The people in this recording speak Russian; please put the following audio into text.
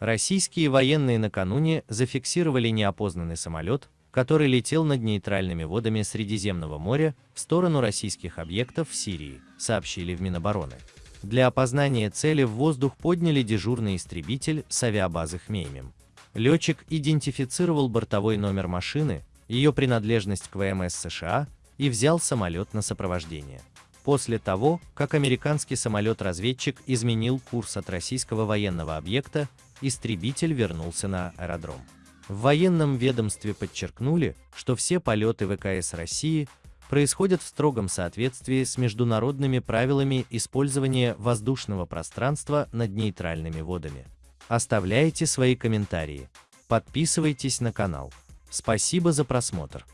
Российские военные накануне зафиксировали неопознанный самолет, который летел над нейтральными водами Средиземного моря в сторону российских объектов в Сирии, сообщили в Минобороны. Для опознания цели в воздух подняли дежурный истребитель с авиабазы Хмеймим. Летчик идентифицировал бортовой номер машины, ее принадлежность к ВМС США и взял самолет на сопровождение. После того, как американский самолет-разведчик изменил курс от российского военного объекта, истребитель вернулся на аэродром. В военном ведомстве подчеркнули, что все полеты ВКС России происходят в строгом соответствии с международными правилами использования воздушного пространства над нейтральными водами. Оставляйте свои комментарии. Подписывайтесь на канал. Спасибо за просмотр.